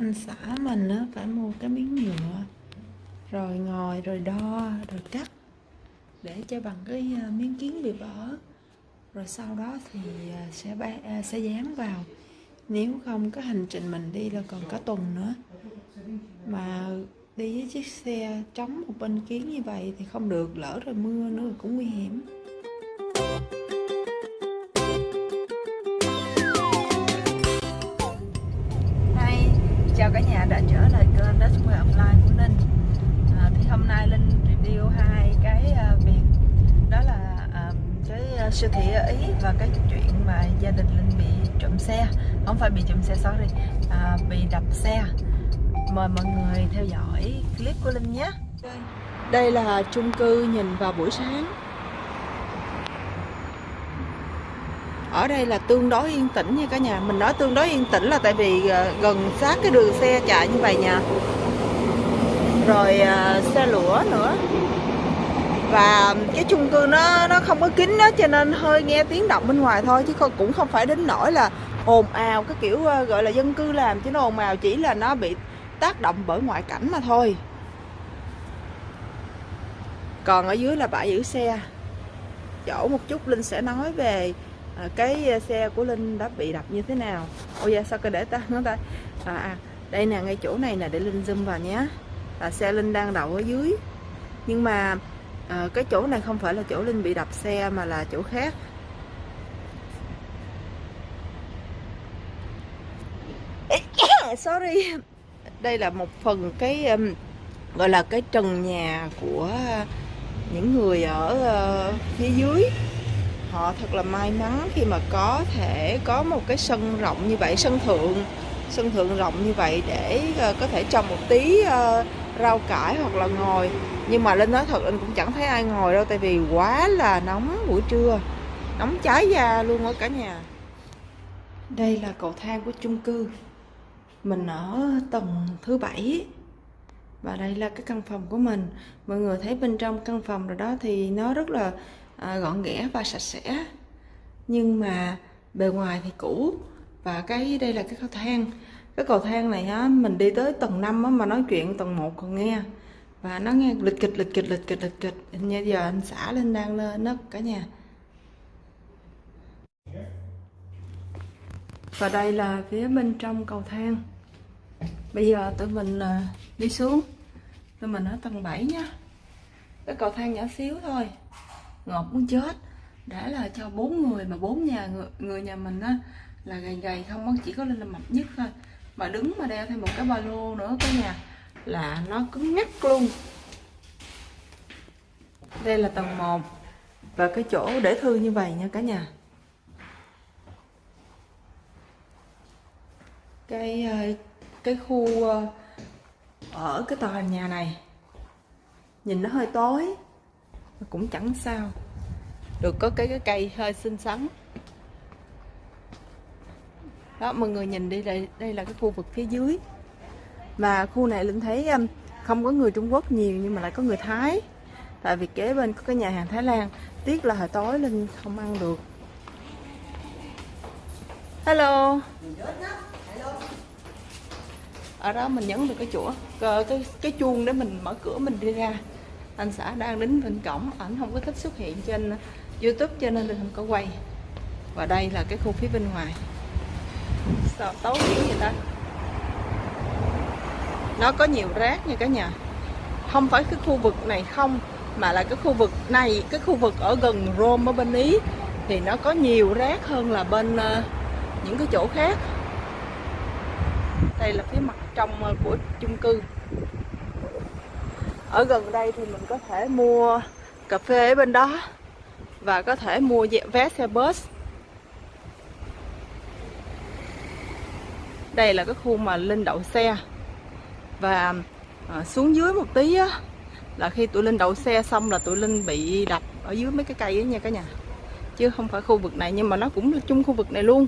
anh xã mình á phải mua cái miếng nhựa. Rồi ngồi rồi đo rồi cắt để cho bằng cái à, miếng kiến bị vỡ rồi sau đó thì à, sẽ ba, à, sẽ dán vào. Nếu không cái hành trình mình đi là còn cả tuần nữa. Mà đi với chiếc xe trống một bên kiến như vậy thì không được lỡ rồi mưa nữa cũng nguy hiểm. Chào cả nhà đã trở lại kênh Đất Quê Online của Linh. À, Thì hôm nay Linh review hai cái uh, việc. Đó là uh, cái uh, siêu thị ở Ý và cái chuyện mà gia đình Linh bị trộm xe. Không phải bị trộm xe, sorry. À, Bị đập xe. Mời mọi người theo dõi clip của Linh nhé. Đây là chung cư nhìn vào buổi sáng. Ở đây là tương đối yên tĩnh nha cả nhà. Mình nói tương đối yên tĩnh là tại vì ờ, gần sát cái đường xe chạy như vậy nha. Rồi ờ, xe lửa nữa. Và cái chung cư nó nó không có kín đó cho nên hơi nghe tiếng động bên ngoài thôi, chứ cũng không phải đến nỗi là ồn ào cái kiểu ờ, gọi là dân cư làm, chứ nó ồn ào chỉ là nó bị tác động bởi ngoại cảnh mà thôi. Còn ở dưới là bãi giữ xe. Chỗ một chút linh sẽ nói về à, cái ờ, xe của linh đã bị đập như thế nào? Ôi dạ sao cái để ta nó ta? À, à đây nè ngay chỗ này nè để linh zoom vào nhé. Là xe linh đang đậu ở dưới. Nhưng mà à, cái chỗ này không phải là chỗ linh bị đập xe mà là chỗ khác. Sorry. Đây là một phần cái um, gọi là cái trần nhà của những người ở uh, phía dưới họ thật là may mắn khi mà có thể có một cái sân rộng như vậy sân thượng sân thượng rộng như vậy để uh, có thể trồng một tí uh, rau cải hoặc là ngồi. Nhưng mà linh nói thật linh cũng chẳng thấy ai ngồi đâu tại vì quá là nóng buổi trưa nóng cháy da luôn ở cả nhà. Đây là cầu thang của chung cư. Mình ở tầng thứ bảy và đây là cái căn phòng của mình. Mọi người thấy bên trong căn phòng rồi đó thì nó rất là À, gọn ghẽ và sạch sẽ. Nhưng mà bề ngoài thì cũ và cái đây là cái cầu thang. Cái cầu thang này á mình đi tới tầng 5 á, mà nói chuyện tầng 1 còn nghe. Và nó nghe lịch kịch lịch kịch lịch kịch lịch kịch. Như giờ anh xã lên đang lên đó cả nhà. Và đây là phía bên trong cầu thang. Bây giờ tụi mình à, đi xuống. Tụi mình ở tầng 7 nhá. Cái cầu thang nhỏ xíu thôi ngọt muốn chết. Đã là cho bốn người mà bốn nhà người, người nhà mình á là gầy gầy không có chỉ có lên là mập nhất thôi. Mà đứng mà đeo thêm một cái ba lô nữa cả nhà là nó cứng nhắc luôn. Đây là tầng 1 và cái chỗ để thư như vậy nha cả nhà. Cái ờ, cái khu ờ, ở cái tòa nhà này nhìn nó hơi tối cũng chẳng sao. Được, có cái cái cây hơi xinh xắn. Đó, mọi người nhìn đi, đây đây là cái khu vực phía dưới. Mà khu này linh thấy um, không có người Trung Quốc nhiều nhưng mà lại có người Thái. Tại vì kế bên có cái nhà hàng Thái Lan. Tiếc là hồi tối linh không ăn được. Hello. Ở đó mình nhấn được cái chỗ cái cái chuông để mình mở cửa mình đi ra anh xã đang đứng bên cổng ảnh không có thích xuất hiện trên youtube cho nên mình không có quay. Và đây là cái khu phía bên ngoài. Sao tối dữ vậy ta. Nó có nhiều rác nha cả nhà. Không phải cái khu vực này không mà là cái khu vực này cái khu vực ở gần Rome ở bên Ý thì nó có nhiều rác hơn là bên uh, những cái chỗ khác. Đây là phía mặt trong uh, của chung cư ở gần đây thì mình có thể mua cà phê ở bên đó và có thể mua vé xe bus. Đây là cái khu mà linh đậu xe. Và à, xuống dưới một tí á, là khi tụi linh đậu xe xong là tụi linh bị đập ở dưới mấy cái cây ấy nha cả nhà. Chứ không phải khu vực này nhưng mà nó cũng là chung khu vực này luôn.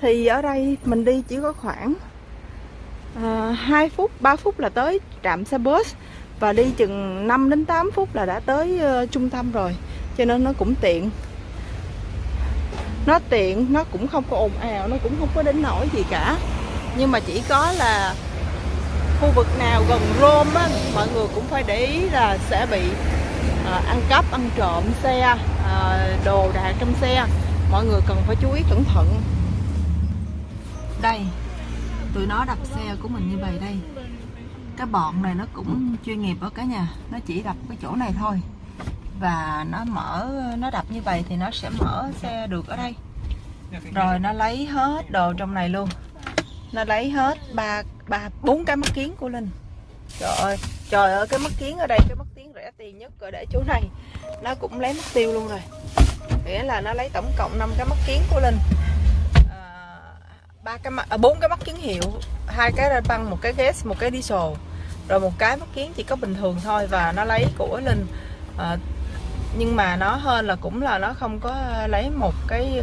Thì ở đây mình đi chỉ có khoảng à, 2 phút 3 phút là tới trạm xe bus và đi chừng 5 đến 8 phút là đã tới uh, trung tâm rồi cho nên nó cũng tiện nó tiện nó cũng không có ồn ào nó cũng không có đến nổi gì cả nhưng mà chỉ có là khu vực nào gần Rome á, mọi người cũng phải để ý là sẽ bị à, ăn cắp, ăn trộm xe, à, đồ đạc trong xe. Mọi người cần phải chú ý cẩn thận. Đây, tụi nó đập xe của mình như vậy đây. Cái bọn này nó cũng chuyên nghiệp ở cả nhà, nó chỉ đập cái chỗ này thôi. Và nó mở, nó đập như vậy thì nó sẽ mở xe được ở đây. Rồi nó lấy hết đồ trong này luôn. Nó lấy hết ba ba bốn cái mắt kiến của linh. Trời ơi trời ơi cái mắt kiến ở đây cái mắt kiến rẻ tiền nhất rồi để chỗ này. Nó cũng lấy mất tiêu luôn rồi. Nghĩa là nó lấy tổng cộng 5 cái mắt kiến của linh ba cái mắt à, bốn cái mắt kiến hiệu hai cái ra băng một cái gas một cái diesel. Rồi một cái mắt kiến chỉ có bình thường thôi và nó lấy của linh. À, nhưng mà nó hơn là cũng là nó không có lấy một cái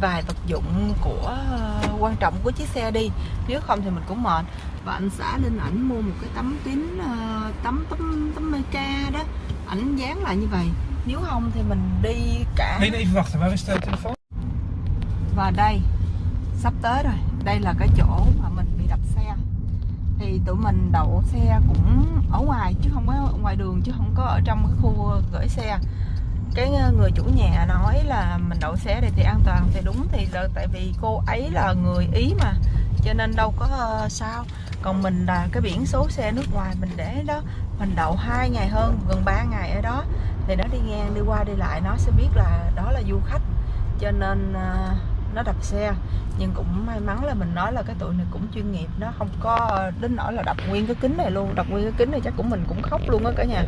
vài vật dụng của uh, quan trọng của chiếc xe đi. Nếu không thì mình cũng mệt. Và anh xã lên ảnh mua một cái tấm kính uh, tấm tấm tấm meca đó. Ảnh dán lại như vậy. Nếu không thì mình đi cả và đây sắp tới rồi. Đây là cái chỗ mà mình bị đập xe. Thì tụi mình đậu xe cũng ở ngoài chứ không có ngoài đường chứ không có ở trong cái khu gửi xe. Cái ờ, người chủ nhà nói là mình đậu xe đây thì an toàn thì đúng thì là tại vì cô ấy là người ý mà cho nên đâu có uh, sao. Còn mình là cái biển số xe nước ngoài mình để đó mình đậu hai ngày hơn gần 3 ngày ở đó. Thì nó đi ngang đi qua đi lại nó sẽ biết là đó là du khách. Cho nên uh, nó đập xe. Nhưng cũng may mắn là mình nói là cái tụi này cũng chuyên nghiệp nó không có đến nỗi là đập nguyên cái kính này luôn. Đập nguyên cái kính này chắc cũng mình cũng khóc luôn á cả nhà.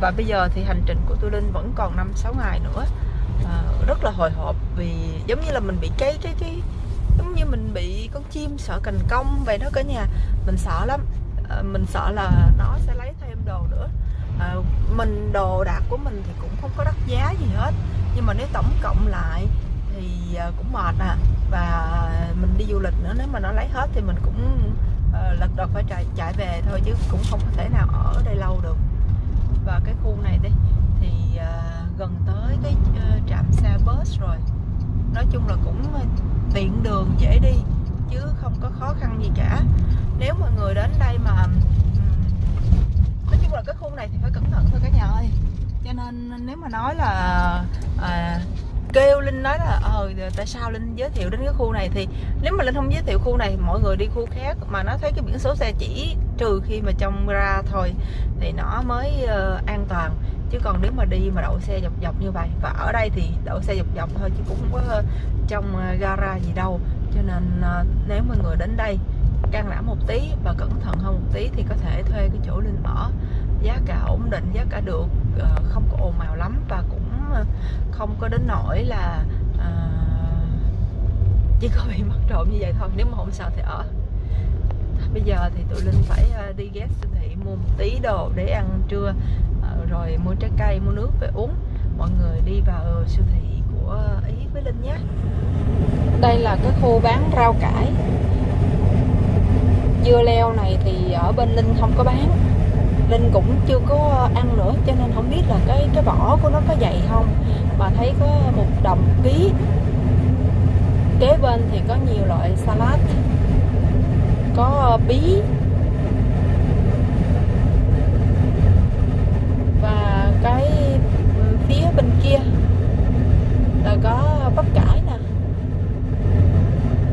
Và bây giờ thì hành trình của tôi linh vẫn còn 5-6 ngày nữa. À, rất là hồi hộp vì giống như là mình bị cái cái cái giống như mình bị con chim sợ cành công vậy đó cả nhà. Mình sợ lắm. À, mình sợ là nó sẽ lấy thêm đồ nữa. À, mình đồ đạc của mình thì cũng không có đắt giá gì hết. Nhưng mà nếu tổng cộng lại thì ờ, cũng mệt à và mình đi du lịch nữa nếu mà nó lấy hết thì mình cũng uh, lật đật phải chạy chạy về thôi chứ cũng không thể nào ở đây lâu được. Và cái khu này đi thì uh, gần tới cái uh, trạm xe bus rồi. Nói chung là cũng tiện đường dễ đi chứ không có khó khăn gì cả. Nếu mọi người đến đây mà um, nói chung là cái khu này thì phải cẩn thận thôi cả nhà ơi. Cho nên nếu mà nói là à, kêu linh nói là ờ tại sao linh giới thiệu đến cái khu này? Thì nếu mà linh không giới thiệu khu này mọi người đi khu khác mà nó thấy cái biển số xe chỉ trừ khi mà trong ra thôi thì nó mới uh, an toàn. Chứ còn nếu mà đi mà đậu xe dọc dọc như vậy và ở đây thì đậu xe dọc dọc thôi chứ cũng không có ờ, trong ờ, gara gì đâu. Cho nên uh, nếu mọi người đến đây can đảm một tí và cẩn thận hơn một tí thì có thể thuê cái chỗ linh ở. Giá cả ổn định giá cả được không có ồn ào lắm và cũng không có đến nỗi là ờ, chỉ có bị mất trộm như vậy thôi. Nếu mà không sao thì ở. Bây giờ thì tụi linh phải ờ, đi ghé siêu thị, mua một tí đồ để ăn trưa. Ờ, rồi mua trái cây, mua nước về uống. Mọi người đi vào siêu thị của ý với linh nhé. Đây là cái khu bán rau cải. Dưa leo này thì ở bên linh không có bán linh cũng chưa có ăn nữa, cho nên không biết là cái cái vỏ của nó có dày không. Mà thấy có một đồng ký. Kế bên thì có nhiều loại salad. Có ờ, bí. Và cái ừ, phía bên kia là có bắp cải nè.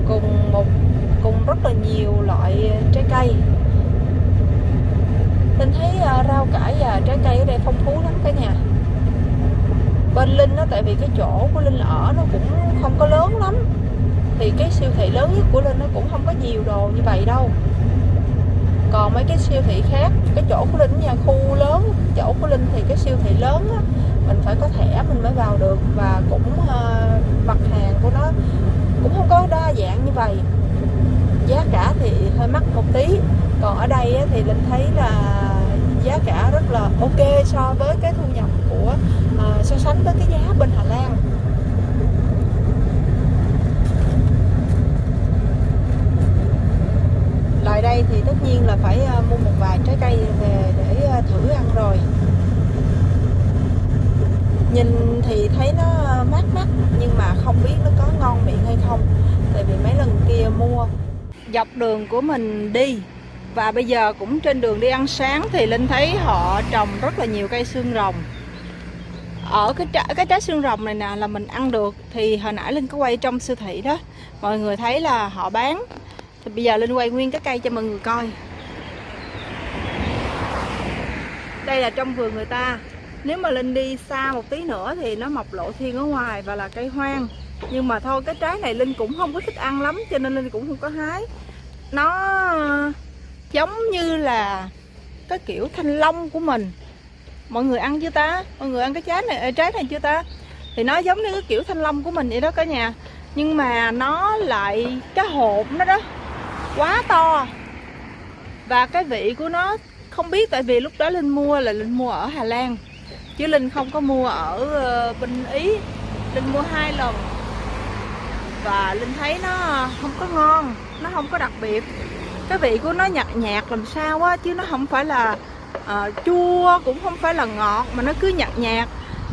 Cùng một, cùng rất là nhiều loại trái cây. Linh thấy uh, rau cải và trái cây ở đây phong phú lắm cả nhà. Bên Linh đó tại vì cái chỗ của Linh ở nó cũng không có lớn lắm. Thì cái siêu thị lớn nhất của linh nó cũng không có nhiều đồ như vậy đâu. Còn mấy cái siêu thị khác cái chỗ của linh nhà khu lớn chỗ của linh thì cái siêu thị lớn á, mình phải có thẻ mình mới vào được. Và cũng uh, mặt hàng của nó cũng không có đa dạng như vậy. Giá cả thì hơi mắc một tí còn ở đây thì linh thấy là giá cả rất là ok so với cái thu nhập của uh, so sánh với cái giá bên Hà Lan. Lại đây thì tất nhiên là phải ờ, mua một vài trái cây về để ờ, thử ăn rồi. Nhìn thì thấy nó mát mắt nhưng mà không biết nó có ngon miệng hay không tại vì mấy lần kia mua. Dọc đường của mình đi và bây giờ cũng trên đường đi ăn sáng thì linh thấy họ trồng rất là nhiều cây xương rồng. Ở cái trái, cái trái xương rồng này nè là mình ăn được thì hồi nãy linh có quay trong siêu thị đó. Mọi người thấy là họ bán. Thì bây giờ linh quay nguyên cái cây cho mọi người coi. Đây là trong vườn người ta. Nếu mà linh đi xa một tí nữa thì nó mọc lộ thiên ở ngoài và là cây hoang. Nhưng mà thôi cái trái này linh cũng không có thích ăn lắm cho nên linh cũng không có hái. Nó giống như là cái kiểu thanh long của mình. Mọi người ăn chưa ta? Mọi người ăn cái trái này trái này chưa ta? Thì nó giống như cái kiểu thanh long của mình vậy đó cả nhà. Nhưng mà nó lại, cái hộp nó đó, quá to. Và cái vị của nó, không biết tại vì lúc đó linh mua là linh mua ở hà lan. Chứ linh không có mua ở bình bên ý. Linh mua hai lần. Và linh thấy nó không có ngon, nó không có đặc biệt cái vị của nó nhạt nhạt làm sao á chứ nó không phải là uh, chua cũng không phải là ngọt mà nó cứ nhạt nhạt.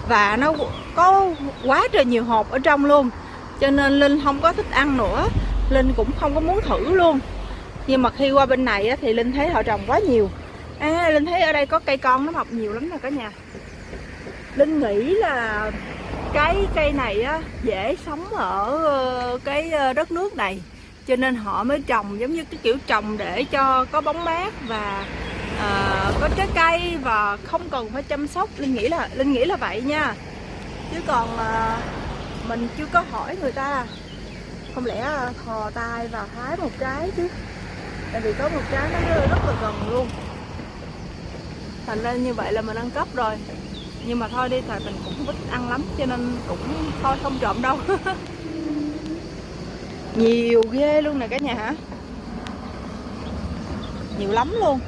Và nó có quá trời nhiều hộp ở trong luôn. Cho nên linh không có thích ăn nữa. Linh cũng không có muốn thử luôn. Nhưng mà khi qua bên này á, thì linh thấy họ trồng quá nhiều. À linh thấy ở đây có cây con nó mọc nhiều lắm nè cả nhà. Linh nghĩ là cái cây này á, dễ sống ở ờ, cái ờ, đất nước này cho nên họ mới trồng giống như cái kiểu trồng để cho có bóng mát và uh, có trái cây và không cần phải chăm sóc. Linh nghĩ là linh nghĩ là vậy nha. Chứ còn uh, mình chưa có hỏi người ta. Không lẽ ờ, thò tay vào hái một trái chứ? Tại vì có một trái nó rất là gần luôn. Thành ra như vậy là mình ăn cắp rồi. Nhưng mà thôi đi tại mình cũng không thích ăn lắm cho nên cũng thôi không trộm đâu. nhiều ghê luôn nè cả nhà hả? Nhiều lắm luôn.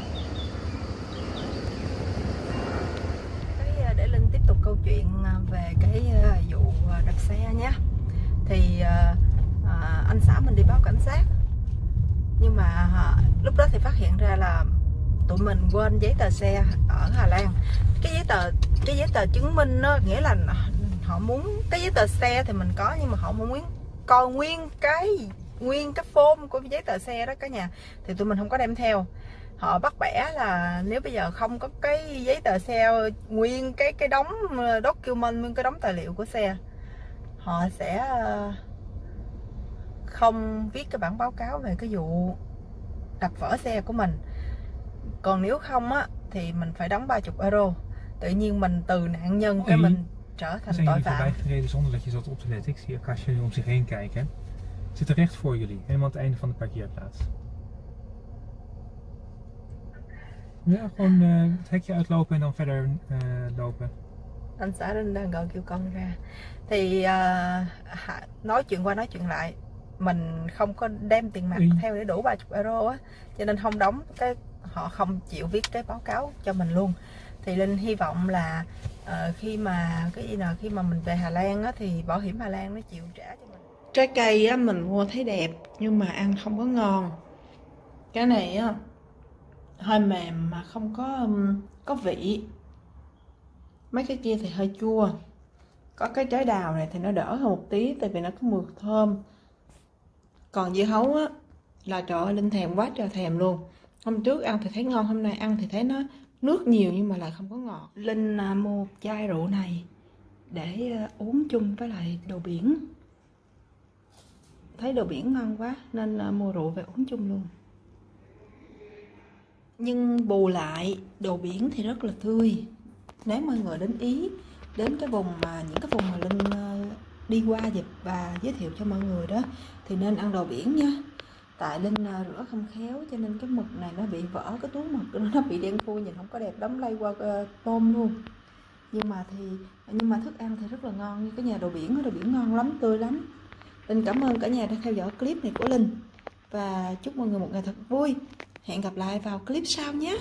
À, để linh tiếp tục câu chuyện à, về cái à, vụ đập xe nhé thì anh xã mình đi báo cảnh sát. Nhưng mà lúc đó thì phát hiện ra là tụi mình quên giấy tờ xe ở Hà Lan. Cái giấy tờ, cái giấy tờ chứng minh nó nghĩa là họ muốn, cái giấy tờ xe thì mình có nhưng mà họ muốn coi nguyên cái nguyên cái form của giấy tờ xe đó cả nhà thì tụi mình không có đem theo. Họ bắt bẻ là nếu bây giờ không có cái giấy tờ xe nguyên cái cái đóng document nguyên cái đóng tài liệu của xe họ sẽ ờ, không viết cái bản báo cáo về cái vụ đập vỡ xe của mình. Còn nếu không á thì mình phải đóng 30 euro. Tự nhiên mình từ nạn nhân cái mình trở thành tội phạm gereden zonder dat je zat op te letten. Ik zie een kastje om zich heen kijken. Zit er recht voor jullie, helemaal aan het einde van de parkeerplaats. Ja, gewoon uh, het hekje uitlopen en dan verder uh, lopen. Anh xã Linh đang gọi kêu con ra Thì uh, nói chuyện qua nói chuyện lại Mình không có đem tiền mặt ừ. theo để đủ 30 euro á Cho nên không đóng cái họ không chịu viết cái báo cáo cho mình luôn thì linh hy vọng là uh, khi mà cái gì nào khi mà mình về hà lan á, thì bảo hiểm hà lan nó chịu trả cho mình. Trái cây á, mình mua thấy đẹp nhưng mà ăn không có ngon. Cái này á hơi mềm mà không có có vị. Mấy cái kia thì hơi chua. Có cái trái đào này thì nó đỡ hơn một tí tại vì nó có mùi thơm. Còn dưa hấu á là trời ơi linh thèm quá trời thèm luôn. Hôm trước ăn thì thấy ngon hôm nay ăn thì thấy nó nước nhiều nhưng mà lại không có ngọt. Linh à, mua một chai rượu này để à, uống chung với lại đồ biển. Thấy đồ biển ngon quá nên à, mua rượu về uống chung luôn. Nhưng bù lại, đồ biển thì rất là tươi. Nếu mọi người đến ý, đến cái vùng mà, những cái vùng mà linh đi qua dịp và giới thiệu cho mọi người đó, thì nên ăn đồ biển nha tại linh à, rửa không khéo cho nên cái mực này nó bị vỡ, cái túi mực nó bị đen thui nhìn không có đẹp đóng lay qua ờ, tôm luôn. Nhưng mà thì, nhưng mà thức ăn thì rất là ngon như cái nhà đồ biển đồ biển ngon lắm, tươi lắm. Linh cảm ơn cả nhà đã theo dõi clip này của linh và chúc mọi người một ngày thật vui. Hẹn gặp lại vào clip sau nhé.